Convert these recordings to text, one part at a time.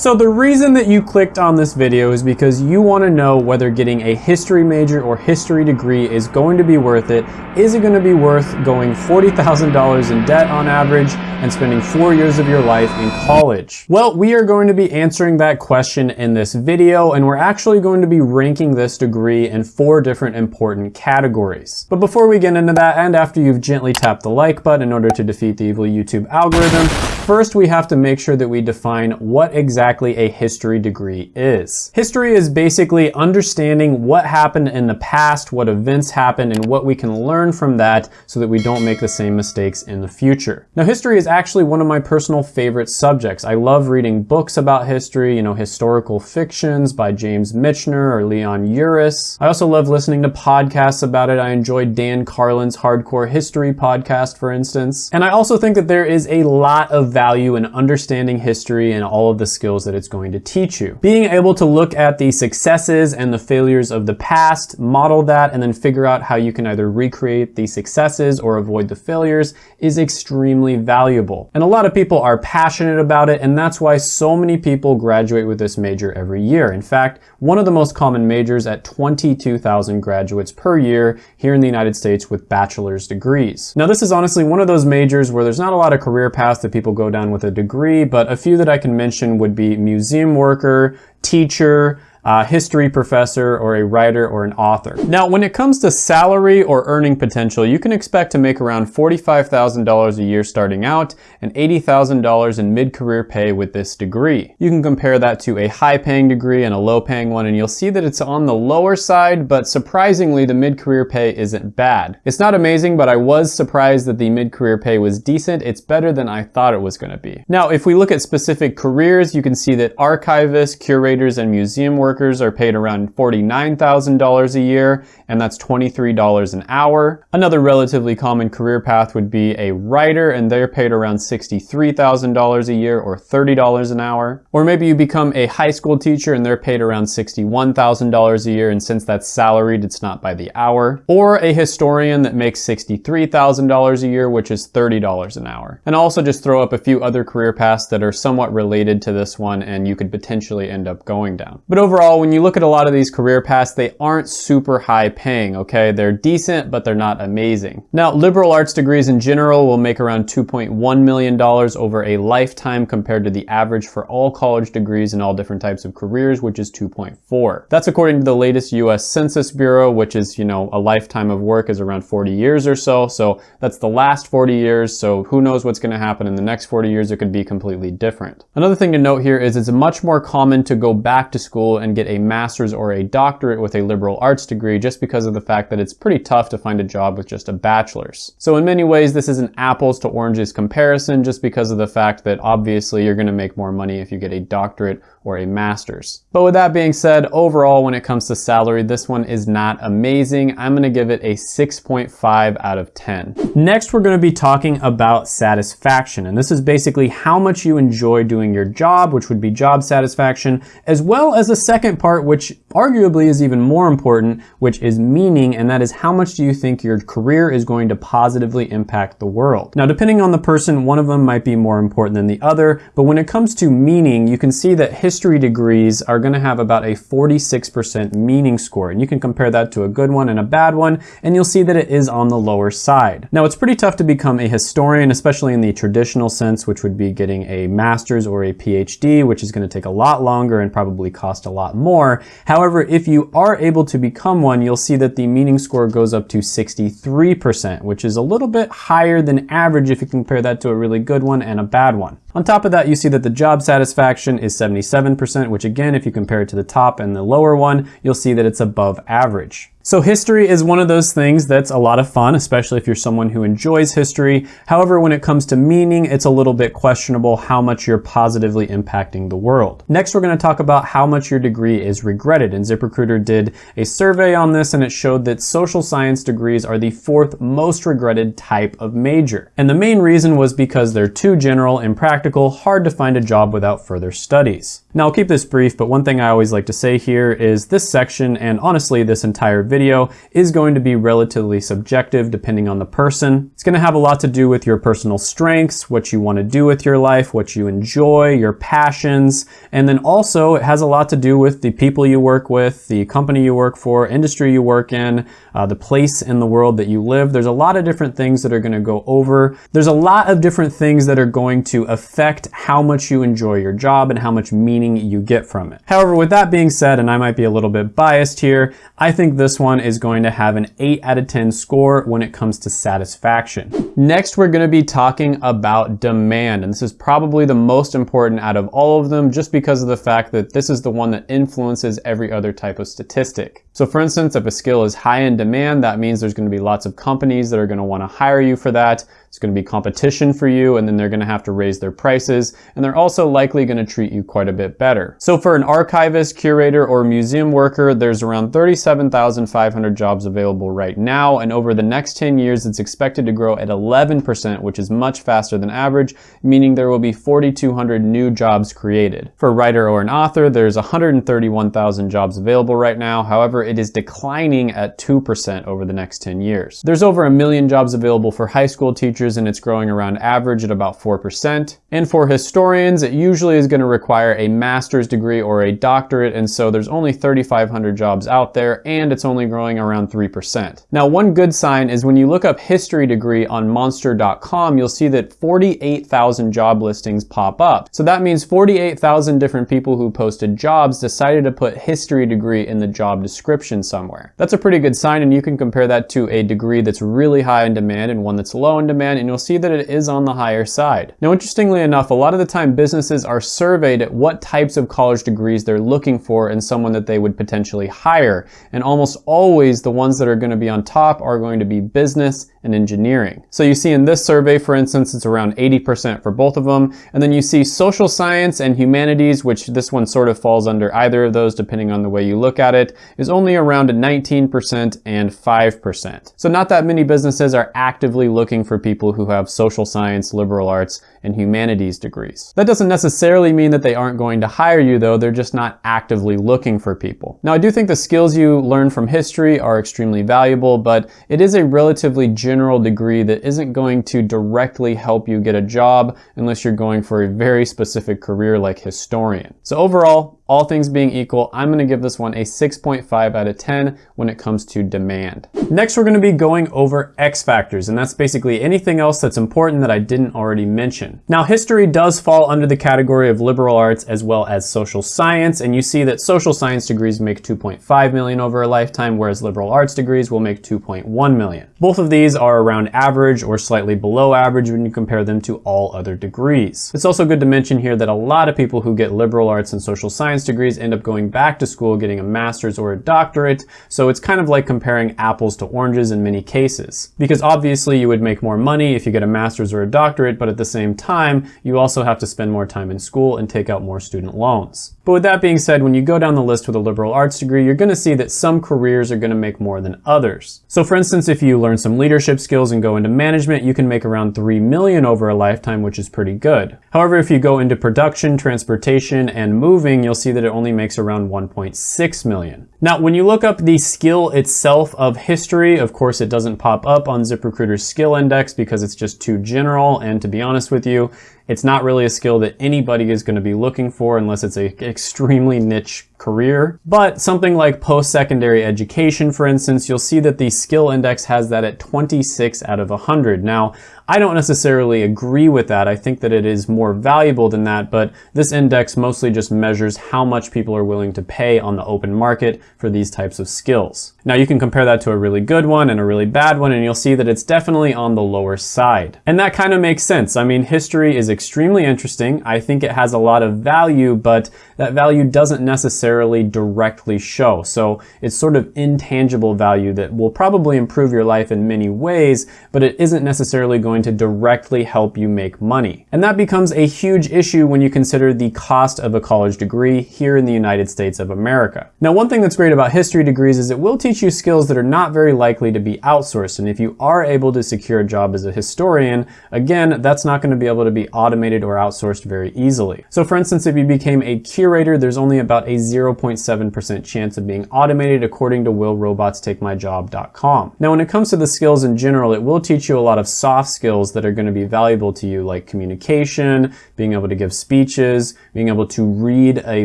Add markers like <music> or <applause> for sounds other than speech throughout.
So the reason that you clicked on this video is because you want to know whether getting a history major or history degree is going to be worth it. Is it going to be worth going $40,000 in debt on average and spending four years of your life in college? Well, we are going to be answering that question in this video and we're actually going to be ranking this degree in four different important categories. But before we get into that and after you've gently tapped the like button in order to defeat the evil YouTube algorithm, first we have to make sure that we define what exactly a history degree is. History is basically understanding what happened in the past, what events happened, and what we can learn from that so that we don't make the same mistakes in the future. Now, history is actually one of my personal favorite subjects. I love reading books about history, you know, historical fictions by James Michener or Leon Uris. I also love listening to podcasts about it. I enjoy Dan Carlin's Hardcore History podcast, for instance. And I also think that there is a lot of value in understanding history and all of the skills that it's going to teach you. Being able to look at the successes and the failures of the past, model that, and then figure out how you can either recreate the successes or avoid the failures is extremely valuable. And a lot of people are passionate about it, and that's why so many people graduate with this major every year. In fact, one of the most common majors at 22,000 graduates per year here in the United States with bachelor's degrees. Now, this is honestly one of those majors where there's not a lot of career paths that people go down with a degree, but a few that I can mention would be museum worker, teacher, a history professor, or a writer or an author. Now, when it comes to salary or earning potential, you can expect to make around $45,000 a year starting out and $80,000 in mid-career pay with this degree. You can compare that to a high-paying degree and a low-paying one, and you'll see that it's on the lower side, but surprisingly, the mid-career pay isn't bad. It's not amazing, but I was surprised that the mid-career pay was decent. It's better than I thought it was gonna be. Now, if we look at specific careers, you can see that archivists, curators, and museum workers workers are paid around $49,000 a year, and that's $23 an hour. Another relatively common career path would be a writer, and they're paid around $63,000 a year or $30 an hour. Or maybe you become a high school teacher and they're paid around $61,000 a year, and since that's salaried, it's not by the hour. Or a historian that makes $63,000 a year, which is $30 an hour. And I'll also just throw up a few other career paths that are somewhat related to this one and you could potentially end up going down. But overall, overall, when you look at a lot of these career paths, they aren't super high paying, okay? They're decent, but they're not amazing. Now, liberal arts degrees in general will make around $2.1 million over a lifetime compared to the average for all college degrees in all different types of careers, which is 2.4. That's according to the latest US Census Bureau, which is, you know, a lifetime of work is around 40 years or so. So that's the last 40 years. So who knows what's gonna happen in the next 40 years? It could be completely different. Another thing to note here is it's much more common to go back to school and and get a master's or a doctorate with a liberal arts degree just because of the fact that it's pretty tough to find a job with just a bachelor's. So in many ways, this is an apples to oranges comparison just because of the fact that obviously you're gonna make more money if you get a doctorate or a master's. But with that being said, overall, when it comes to salary, this one is not amazing. I'm gonna give it a 6.5 out of 10. Next, we're gonna be talking about satisfaction. And this is basically how much you enjoy doing your job, which would be job satisfaction, as well as a second part, which arguably is even more important, which is meaning, and that is how much do you think your career is going to positively impact the world. Now, depending on the person, one of them might be more important than the other, but when it comes to meaning, you can see that history degrees are gonna have about a 46% meaning score. And you can compare that to a good one and a bad one, and you'll see that it is on the lower side. Now, it's pretty tough to become a historian, especially in the traditional sense, which would be getting a master's or a PhD, which is gonna take a lot longer and probably cost a lot more. However, if you are able to become one, you'll see that the meaning score goes up to 63%, which is a little bit higher than average if you compare that to a really good one and a bad one. On top of that, you see that the job satisfaction is 77%, which again, if you compare it to the top and the lower one, you'll see that it's above average. So history is one of those things that's a lot of fun, especially if you're someone who enjoys history. However, when it comes to meaning, it's a little bit questionable how much you're positively impacting the world. Next, we're gonna talk about how much your degree is regretted. And ZipRecruiter did a survey on this and it showed that social science degrees are the fourth most regretted type of major. And the main reason was because they're too general, impractical, practical, hard to find a job without further studies. Now I'll keep this brief, but one thing I always like to say here is this section, and honestly this entire video, is going to be relatively subjective depending on the person. It's gonna have a lot to do with your personal strengths, what you wanna do with your life, what you enjoy, your passions, and then also it has a lot to do with the people you work with, the company you work for, industry you work in, uh, the place in the world that you live. There's a lot of different things that are gonna go over. There's a lot of different things that are going to affect how much you enjoy your job and how much meaning meaning you get from it. However, with that being said, and I might be a little bit biased here, I think this one is going to have an 8 out of 10 score when it comes to satisfaction. Next, we're going to be talking about demand, and this is probably the most important out of all of them just because of the fact that this is the one that influences every other type of statistic. So for instance, if a skill is high in demand, that means there's going to be lots of companies that are going to want to hire you for that. It's going to be competition for you, and then they're going to have to raise their prices, and they're also likely going to treat you quite a bit better. So for an archivist, curator, or museum worker, there's around 37,500 jobs available right now, and over the next 10 years, it's expected to grow at 11%, which is much faster than average, meaning there will be 4,200 new jobs created. For a writer or an author, there's 131,000 jobs available right now. However, it is declining at 2% over the next 10 years. There's over a million jobs available for high school teachers teachers and it's growing around average at about 4%. And for historians, it usually is going to require a master's degree or a doctorate, and so there's only 3,500 jobs out there, and it's only growing around 3%. Now, one good sign is when you look up history degree on monster.com, you'll see that 48,000 job listings pop up. So that means 48,000 different people who posted jobs decided to put history degree in the job description somewhere. That's a pretty good sign, and you can compare that to a degree that's really high in demand and one that's low in demand, and you'll see that it is on the higher side. Now, interestingly enough, a lot of the time businesses are surveyed at what types of college degrees they're looking for in someone that they would potentially hire. And almost always the ones that are gonna be on top are going to be business and engineering. So you see in this survey, for instance, it's around 80% for both of them. And then you see social science and humanities, which this one sort of falls under either of those depending on the way you look at it, is only around 19% and 5%. So not that many businesses are actively looking for people who have social science, liberal arts, and humanities degrees. That doesn't necessarily mean that they aren't going to hire you though, they're just not actively looking for people. Now I do think the skills you learn from history are extremely valuable, but it is a relatively general degree that isn't going to directly help you get a job unless you're going for a very specific career like historian. So overall, all things being equal, I'm gonna give this one a 6.5 out of 10 when it comes to demand. Next, we're gonna be going over X factors, and that's basically anything else that's important that I didn't already mention. Now, history does fall under the category of liberal arts as well as social science, and you see that social science degrees make 2.5 million over a lifetime, whereas liberal arts degrees will make 2.1 million. Both of these are around average or slightly below average when you compare them to all other degrees. It's also good to mention here that a lot of people who get liberal arts and social science science degrees end up going back to school, getting a master's or a doctorate. So it's kind of like comparing apples to oranges in many cases. Because obviously you would make more money if you get a master's or a doctorate, but at the same time, you also have to spend more time in school and take out more student loans. But with that being said, when you go down the list with a liberal arts degree, you're gonna see that some careers are gonna make more than others. So for instance, if you learn some leadership skills and go into management, you can make around 3 million over a lifetime, which is pretty good. However, if you go into production, transportation, and moving, you'll see see that it only makes around 1.6 million. Now, when you look up the skill itself of history, of course, it doesn't pop up on ZipRecruiter's skill index because it's just too general. And to be honest with you, it's not really a skill that anybody is going to be looking for unless it's an extremely niche career. But something like post-secondary education, for instance, you'll see that the skill index has that at 26 out of 100. Now, I don't necessarily agree with that. I think that it is more valuable than that, but this index mostly just measures how much people are willing to pay on the open market for these types of skills. Now you can compare that to a really good one and a really bad one, and you'll see that it's definitely on the lower side. And that kind of makes sense. I mean, history is extremely interesting. I think it has a lot of value, but that value doesn't necessarily directly show. So it's sort of intangible value that will probably improve your life in many ways, but it isn't necessarily going going to directly help you make money. And that becomes a huge issue when you consider the cost of a college degree here in the United States of America. Now, one thing that's great about history degrees is it will teach you skills that are not very likely to be outsourced. And if you are able to secure a job as a historian, again, that's not going to be able to be automated or outsourced very easily. So for instance, if you became a curator, there's only about a 0.7% chance of being automated according to willrobotstakemyjob.com. Now, when it comes to the skills in general, it will teach you a lot of soft skills that are going to be valuable to you, like communication, being able to give speeches, being able to read a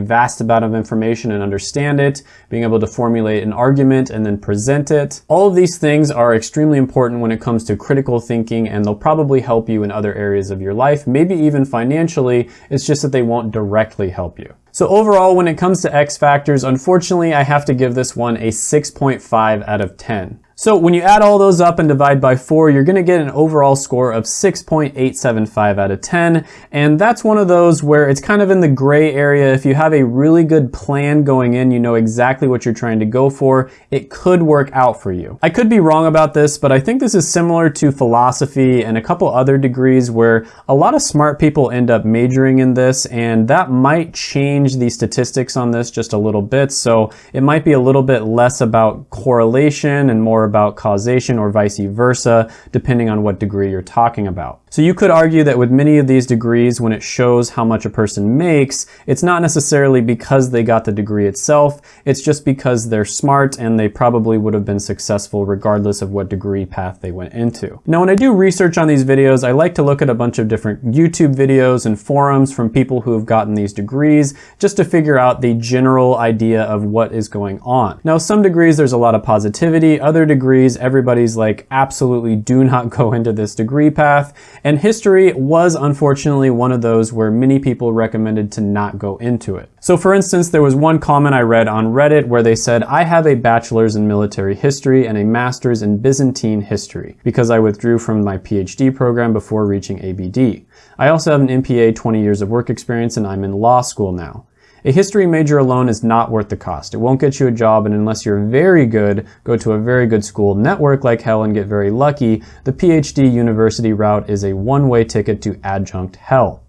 vast amount of information and understand it, being able to formulate an argument and then present it. All of these things are extremely important when it comes to critical thinking and they'll probably help you in other areas of your life, maybe even financially. It's just that they won't directly help you. So overall, when it comes to X factors, unfortunately, I have to give this one a 6.5 out of 10. So when you add all those up and divide by 4, you're going to get an overall score of 6.875 out of 10. And that's one of those where it's kind of in the gray area. If you have a really good plan going in, you know exactly what you're trying to go for, it could work out for you. I could be wrong about this, but I think this is similar to philosophy and a couple other degrees where a lot of smart people end up majoring in this, and that might change the statistics on this just a little bit. So it might be a little bit less about correlation and more about causation or vice versa, depending on what degree you're talking about. So you could argue that with many of these degrees, when it shows how much a person makes, it's not necessarily because they got the degree itself, it's just because they're smart and they probably would have been successful regardless of what degree path they went into. Now when I do research on these videos, I like to look at a bunch of different YouTube videos and forums from people who have gotten these degrees, just to figure out the general idea of what is going on. Now some degrees there's a lot of positivity, other degrees everybody's like absolutely do not <laughs> go into this degree path, and history was unfortunately one of those where many people recommended to not go into it. So for instance, there was one comment I read on Reddit where they said, I have a bachelor's in military history and a master's in Byzantine history because I withdrew from my PhD program before reaching ABD. I also have an MPA 20 years of work experience and I'm in law school now. A history major alone is not worth the cost. It won't get you a job, and unless you're very good, go to a very good school, network like hell, and get very lucky, the PhD university route is a one-way ticket to adjunct hell.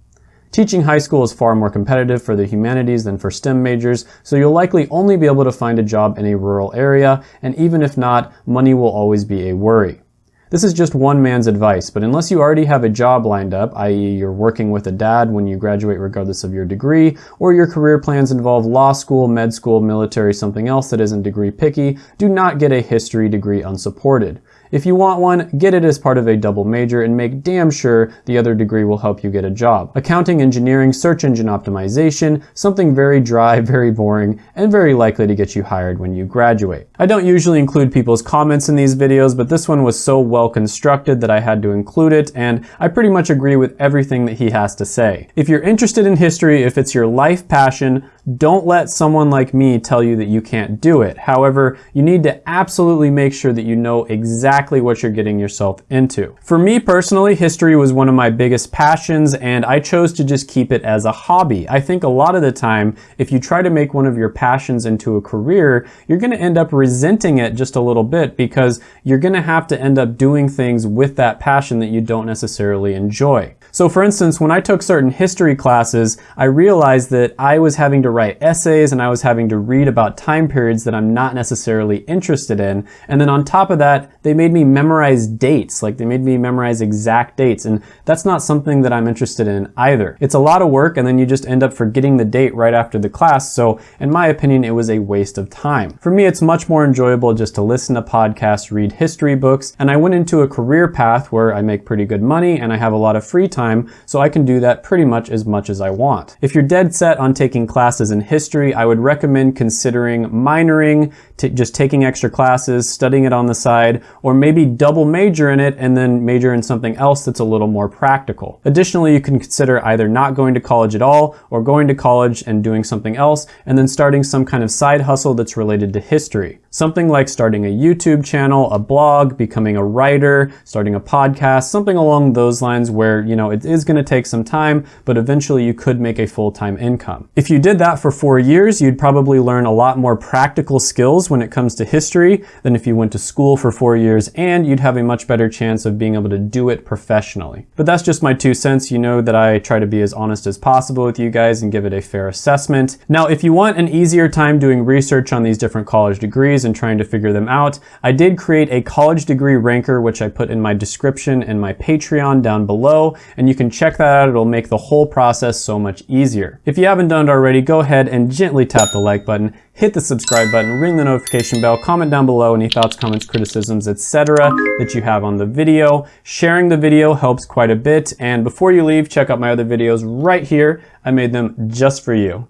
Teaching high school is far more competitive for the humanities than for STEM majors, so you'll likely only be able to find a job in a rural area, and even if not, money will always be a worry. This is just one man's advice, but unless you already have a job lined up, i.e. you're working with a dad when you graduate regardless of your degree, or your career plans involve law school, med school, military, something else that isn't degree picky, do not get a history degree unsupported. If you want one, get it as part of a double major and make damn sure the other degree will help you get a job. Accounting, engineering, search engine optimization, something very dry, <laughs> very boring, and very likely to get you hired when you graduate. I don't usually include people's comments in these videos, but this one was so well constructed that I had to include it, and I pretty much agree with everything that he has to say. If you're interested in history, if it's your life passion, don't let someone like me tell you that you can't do it. However, you need to absolutely make sure that you know exactly what you're getting yourself into. For me personally, history was one of my biggest passions and I chose to just keep it as a hobby. I think a lot of the time, if you try to make one of your passions into a career, you're gonna end up resenting it just a little bit because you're gonna have to end up doing things with that passion that you don't necessarily enjoy. So for instance, when I took certain history classes, I realized that I was having to write essays and I was having to read about time periods that I'm not necessarily interested in. And then on top of that, they made me memorize dates. Like they made me memorize exact dates. And that's not something that I'm interested in either. It's a lot of work and then you just end up forgetting the date right after the class. So in my opinion, it was a waste of time. For me, it's much more enjoyable just to listen to podcasts, read history books. And I went into a career path where I make pretty good money and I have a lot of free time time, so I can do that pretty much as much as I want. If you're dead set on taking classes in history, I would recommend considering minoring, just taking extra classes, studying it on the side, or maybe double major in it and then major in something else that's a little more practical. Additionally, you can consider either not going to college at all or going to college and doing something else and then starting some kind of side hustle that's related to history. Something like starting a YouTube channel, a blog, becoming a writer, starting a podcast, something along those lines where, you know, it is gonna take some time, but eventually you could make a full-time income. If you did that for four years, you'd probably learn a lot more practical skills when it comes to history than if you went to school for four years, and you'd have a much better chance of being able to do it professionally. But that's just my two cents. You know that I try to be as honest as possible with you guys and give it a fair assessment. Now, if you want an easier time doing research on these different college degrees and trying to figure them out, I did create a college degree ranker, which I put in my description and my Patreon down below, and you can check that out. It'll make the whole process so much easier. If you haven't done it already, go ahead and gently tap the like button, hit the subscribe button, ring the notification bell, comment down below any thoughts, comments, criticisms, etc. that you have on the video. Sharing the video helps quite a bit, and before you leave, check out my other videos right here. I made them just for you.